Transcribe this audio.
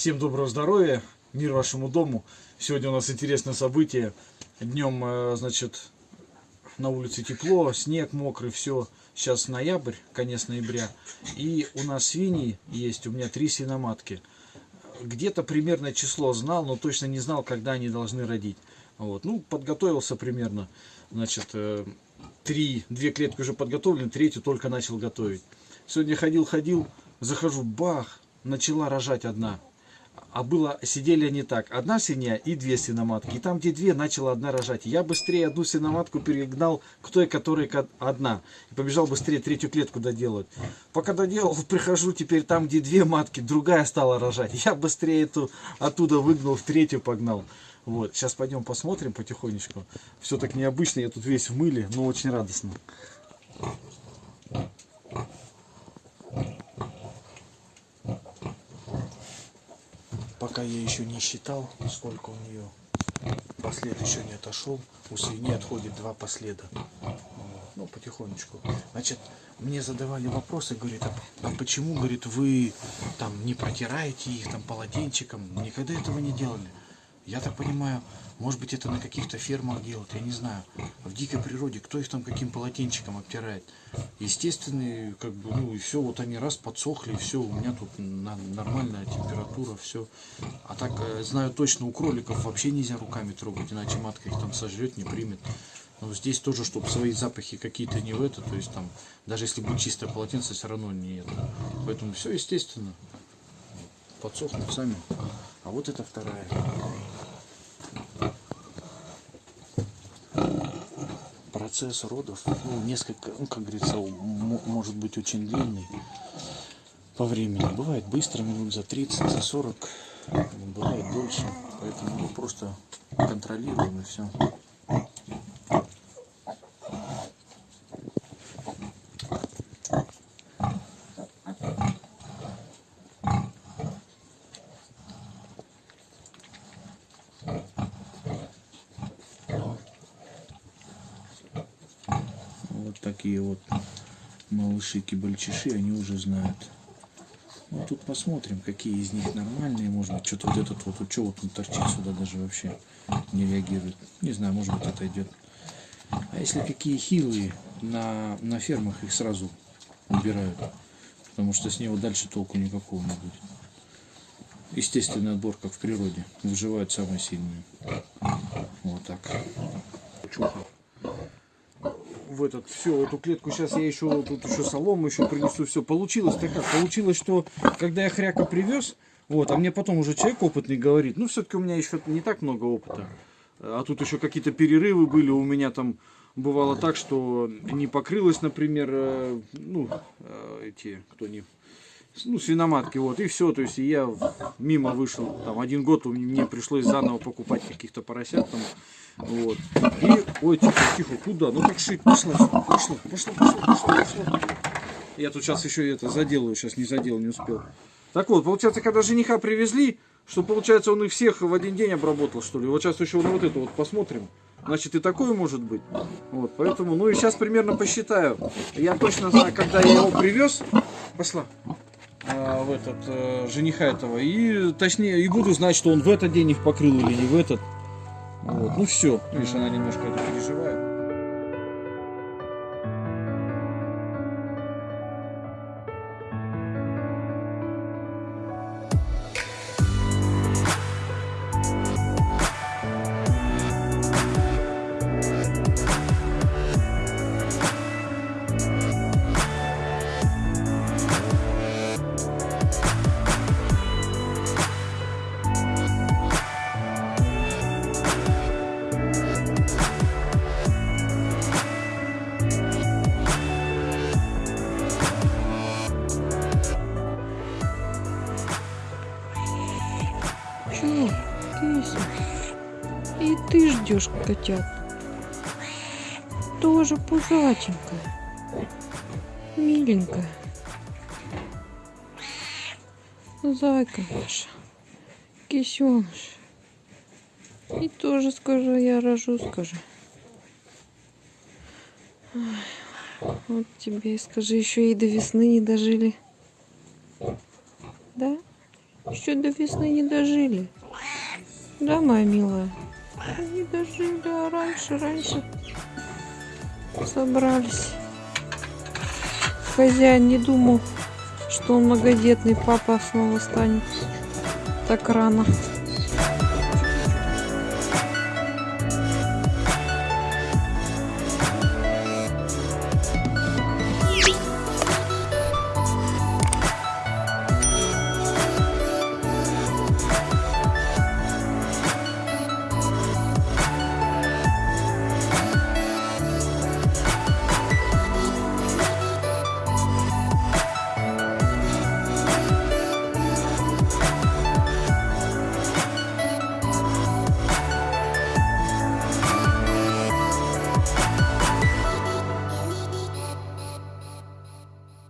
Всем доброго здоровья, мир вашему дому. Сегодня у нас интересное событие. Днем, э, значит, на улице тепло, снег мокрый, все. Сейчас ноябрь, конец ноября. И у нас свиньи есть, у меня три свиноматки. Где-то примерное число знал, но точно не знал, когда они должны родить. Вот. Ну, подготовился примерно. Значит, э, три, две клетки уже подготовлены, третью только начал готовить. Сегодня ходил-ходил, захожу, бах, начала рожать одна. А было, сидели они так, одна свинья и две свиноматки. И там, где две, начала одна рожать. Я быстрее одну свиноматку перегнал к той, которая одна. И побежал быстрее третью клетку доделать. Пока доделал, прихожу теперь там, где две матки, другая стала рожать. Я быстрее эту оттуда выгнал, в третью погнал. Вот, сейчас пойдем посмотрим потихонечку. Все так необычно, я тут весь в мыле, но очень радостно. Пока я еще не считал, сколько у нее послед еще не отошел. У свиньи отходит два последа. Ну, потихонечку. Значит, мне задавали вопросы, говорит, а, а почему, говорит, вы там не протираете их там полотенчиком? Никогда этого не делали. Я так понимаю, может быть это на каких-то фермах делают, я не знаю. В дикой природе кто их там каким полотенчиком обтирает? Естественные, как бы, ну и все, вот они раз подсохли, все, у меня тут нормальная температура, все. А так, э, знаю точно, у кроликов вообще нельзя руками трогать, иначе матка их там сожрет, не примет. Но здесь тоже, чтобы свои запахи какие-то не в это, то есть там, даже если будет чистое полотенце, все равно не это. Поэтому все естественно. Подсохнут сами. А вот это вторая. процесс родов, ну, несколько, ну, как говорится, может быть очень длинный по времени. Бывает быстро, минут за 30, за 40, бывает дольше. Поэтому мы просто контролируем и все. Такие вот малыши-кибальчиши, они уже знают. Ну, тут посмотрим, какие из них нормальные. Может быть, что-то вот этот вот, что вот он торчит сюда даже вообще не реагирует. Не знаю, может быть, это идет. А если какие хилые, на, на фермах их сразу убирают. Потому что с него дальше толку никакого не будет. Естественный отбор, как в природе. Выживают самые сильные. Вот так. Чуха в этот все эту клетку сейчас я еще тут еще солому еще принесу все получилось так как? Получилось что когда я хряка привез вот а мне потом уже человек опытный говорит ну все-таки у меня еще не так много опыта а тут еще какие-то перерывы были. У меня там бывало так что не покрылось например э, ну э, эти кто не ну, свиноматки, вот, и все, то есть я мимо вышел, там, один год мне пришлось заново покупать каких-то поросят, там, вот, и, ой, тихо, тихо, куда, ну, как шить, пошла, пошла, пошла, пошла, пошла, пошла. Я тут сейчас еще это заделаю, сейчас не задел, не успел. Так вот, получается, когда жениха привезли, что, получается, он их всех в один день обработал, что ли, вот сейчас еще на вот это вот посмотрим. Значит, и такое может быть. Вот, поэтому, ну и сейчас примерно посчитаю. Я точно знаю, когда я его привез. Пошла. А, в этот э, жениха этого и точнее и буду знать, что он в этот день их покрыл или не в этот. Вот. Ну все, видишь, она немножко это переживает. Ты ждешь котят. Тоже пузатенькая. Миленькая. Зайка наша. Кисеныш. И тоже скажу, я рожу, скажи. Вот тебе, скажи, еще и до весны не дожили. Да? Еще до весны не дожили. Да, моя милая? Не дожили, а раньше, раньше собрались. Хозяин не думал, что он многодетный папа снова станет так рано.